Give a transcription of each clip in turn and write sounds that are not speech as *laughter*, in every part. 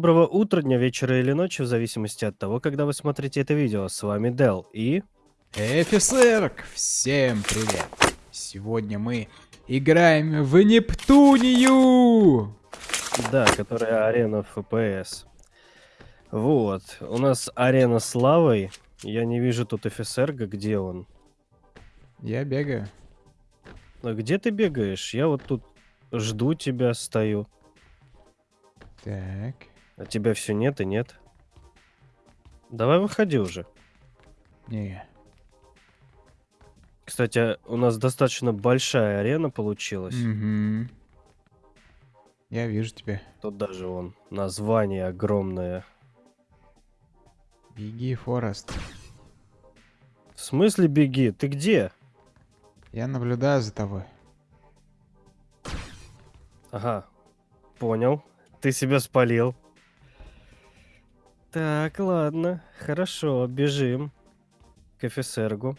Доброго утра, дня, вечера или ночи, в зависимости от того, когда вы смотрите это видео. С вами Дел и... Офицерк! Всем привет! Сегодня мы играем в Нептунию! Да, которая арена ФПС. Вот, у нас арена с лавой. Я не вижу тут офицерга, где он? Я бегаю. А где ты бегаешь? Я вот тут жду тебя, стою. Так. А тебя все нет и нет. Давай выходи уже. Не. Кстати, у нас достаточно большая арена получилась. Угу. Я вижу тебя. Тут даже вон название огромное. Беги, Форест. В смысле беги? Ты где? Я наблюдаю за тобой. Ага, понял. Ты себя спалил. Так, ладно. Хорошо, бежим. К офицергу.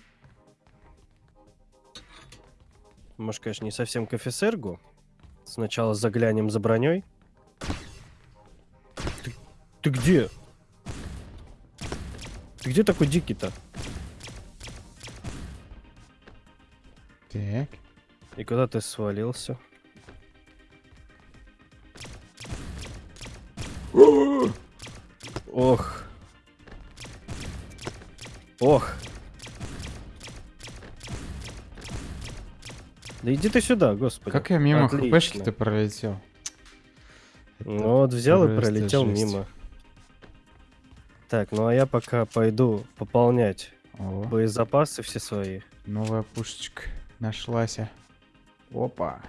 Может, конечно, не совсем к офицергу. Сначала заглянем за броней. Ты, ты где? Ты где такой дикий-то? Так. И куда ты свалился? *sniffs* Ох. Ох. Да иди ты сюда, господи. Как я мимо Отлично. хпшки-то пролетел? Ну вот взял и пролетел жесть. мимо. Так, ну а я пока пойду пополнять О, боезапасы все свои. новая пушечка нашлась. Опа.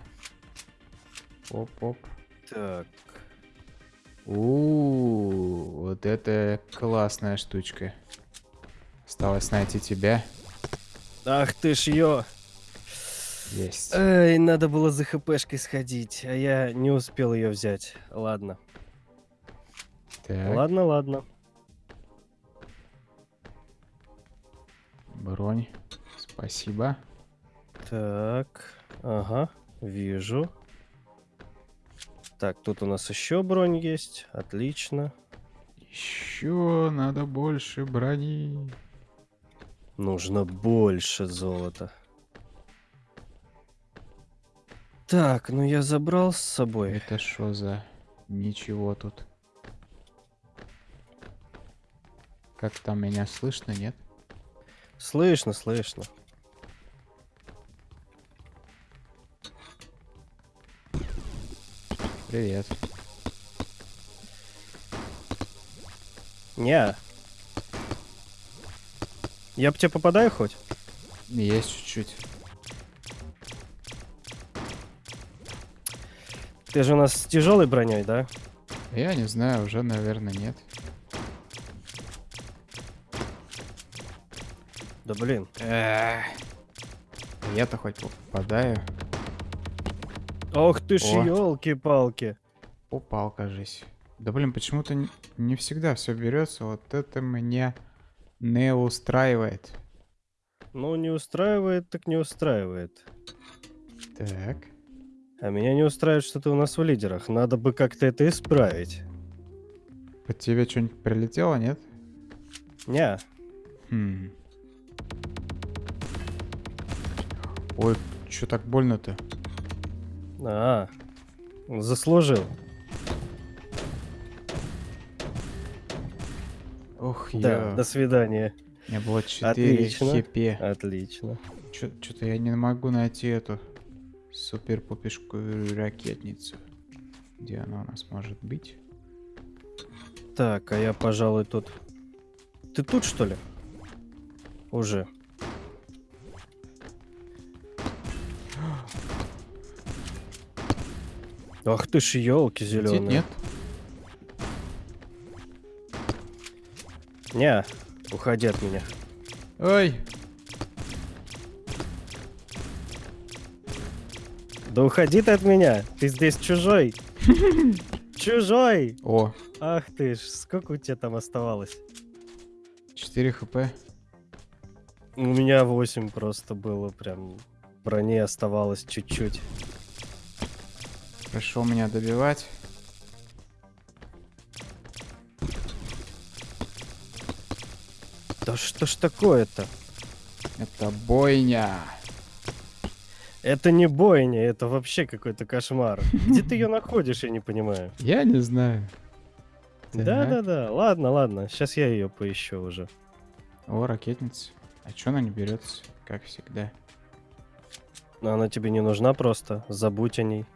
Оп-оп. Так. У, вот это классная штучка. Осталось найти тебя. Ах ты ж ё. Есть. Эй, надо было за хпшкой сходить, а я не успел ее взять. Ладно. Так, Ладно, ладно. бронь. Спасибо. Так, ага, вижу. Так, тут у нас еще бронь есть. Отлично. Еще надо больше брони. Нужно больше золота. Так, ну я забрал с собой. Это что за ничего тут? Как там меня слышно, нет? Слышно, слышно. Привет. Не. Я по тебе попадаю хоть? Есть чуть-чуть. Ты же у нас с тяжелой броней, да? Я не знаю, уже, наверное, нет. Да блин. Я-то хоть попадаю. Ох ты ж, елки-палки. Упал, кажись. Да блин, почему-то не всегда все берется. Вот это меня не устраивает. Ну, не устраивает, так не устраивает. Так. А меня не устраивает, что ты у нас в лидерах. Надо бы как-то это исправить. Под тебе что-нибудь прилетело, нет? Не, Хм. Ой, что так больно-то? А, заслужил. Ох, Да, я... до свидания. У меня было 4 Отлично. хп. Отлично. Что-то я не могу найти эту супер-пупешкую ракетницу. Где она у нас может быть? Так, а я, пожалуй, тут... Ты тут, что ли? Уже. Ах ты ж елки Летит, зеленые. нет? Не, уходи от меня. Ой! Да уходи ты от меня. Ты здесь чужой. *laughs* Чужой. О, Ах ты ж, сколько у тебя там оставалось? 4 хп. У меня 8 просто было, прям брони оставалось чуть-чуть. Пришел меня добивать. Да что ж такое-то? Это бойня. Это не бойня, это вообще какой-то кошмар. Где ты ее находишь, я не понимаю. Я не знаю. Да-да-да, ладно, ладно, сейчас я ее поищу уже. О, ракетница. А чё она не берется, как всегда? Она тебе не нужна просто, забудь о ней.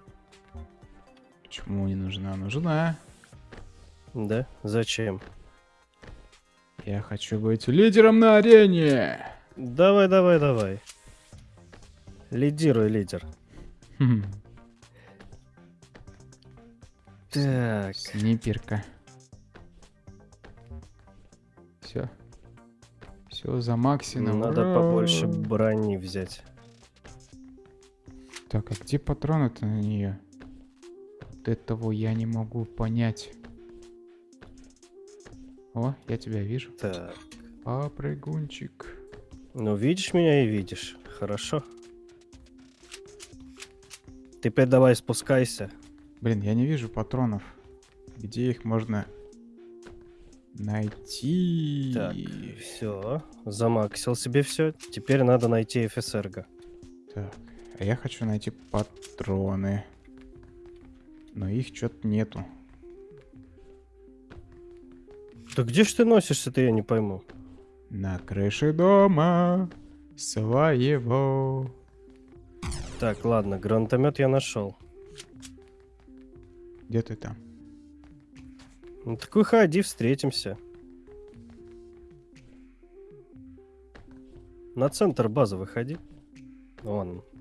Почему не нужна? Нужна. Да? Зачем? Я хочу быть лидером на арене. Давай, давай, давай. Лидируй, лидер. Хм, Так, Снайперка. Все. Все за максимум. надо Ура! побольше брони взять. Так, а где патроны-то на нее? Вот этого я не могу понять. О, я тебя вижу. Так, Попрыгунчик. ну видишь меня и видишь. Хорошо. Теперь давай спускайся. Блин, я не вижу патронов. Где их можно найти? Так, все. Замаксил себе все. Теперь надо найти ФСРГ. Так, а я хочу найти патроны. Но их что-то нету. Да где ж ты носишься-то, я не пойму. На крыше дома своего. Так, ладно, гранатомет я нашел. Где ты там? Ну так выходи, встретимся. На центр базы выходи. Вон. он.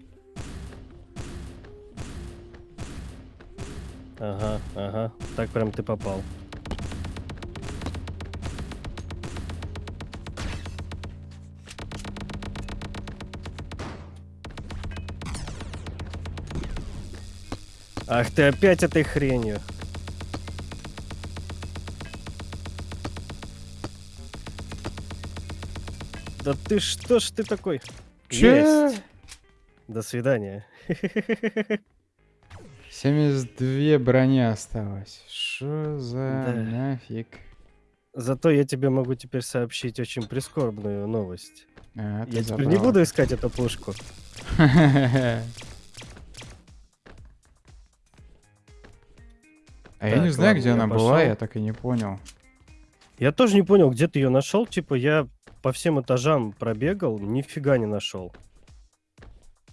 Ага, ага. Так прям ты попал. Ах ты опять этой хренью. Да ты что ж ты такой? Че? Есть. До свидания. *laughs* 72 брони осталось. Что за Да. нафиг? Зато я тебе могу теперь сообщить очень прискорбную новость. А, я теперь не забрал. буду искать эту пушку. А я не знаю, где она была, я так и не понял. Я тоже не понял, где ты ее нашел. Типа я по всем этажам пробегал, нифига не нашел.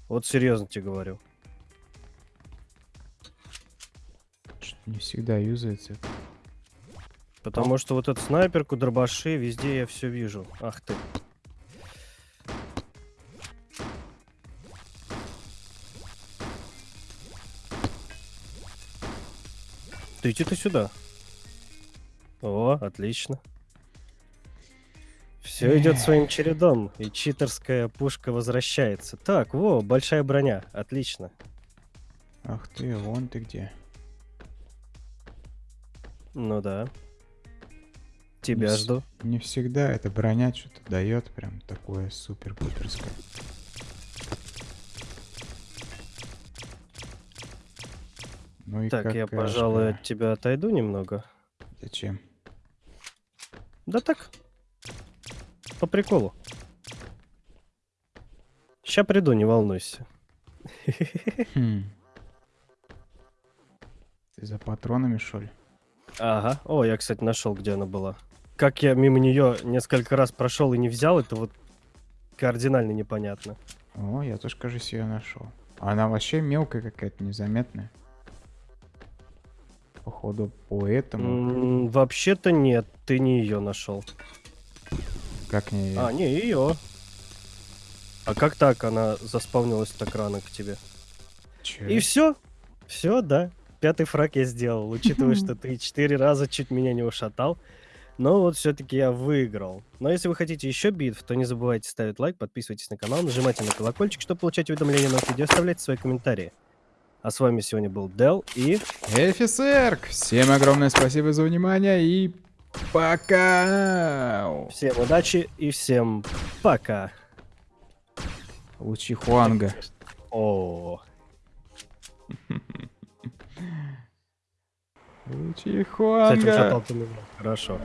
Вот серьезно тебе говорю. Не всегда юзается. Потому что вот эту снайперку, дробаши, везде я все вижу. Ах ты. Ты иди ты сюда. О, отлично. Все идет своим чередом, и читерская пушка возвращается. Так, во, большая броня. Отлично. Ах ты, вон ты где. Ну да. Тебя Мисс. жду. Не всегда эта броня что-то дает прям такое супер-пуперское. Ну и Так, я, какашка. пожалуй, от тебя отойду немного. Зачем? Да так. По приколу. Ща приду, не волнуйся. Хм. Ты за патронами, что ли? Ага. О, я, кстати, нашел, где она была. Как я мимо нее несколько раз прошел и не взял, это вот кардинально непонятно. О, я тоже, кажется, ее нашел. Она вообще мелкая какая-то, незаметная. Походу, поэтому... Вообще-то нет, ты не ее нашел. Как не... А, не ее. А как так она заспавнилась так рано к тебе? Чё? И все? Все, да. Пятый фраг я сделал, учитывая, *laughs* что ты четыре раза чуть меня не ушатал. Но вот все-таки я выиграл. Но если вы хотите еще битв, то не забывайте ставить лайк, подписывайтесь на канал, нажимайте на колокольчик, чтобы получать уведомления на новых видео, оставляйте свои комментарии. А с вами сегодня был Дел и... Эфисерк! Всем огромное спасибо за внимание и пока! Всем удачи и всем пока. Лучи Хуанга. О, Лучи кстати, Меня. Хорошо.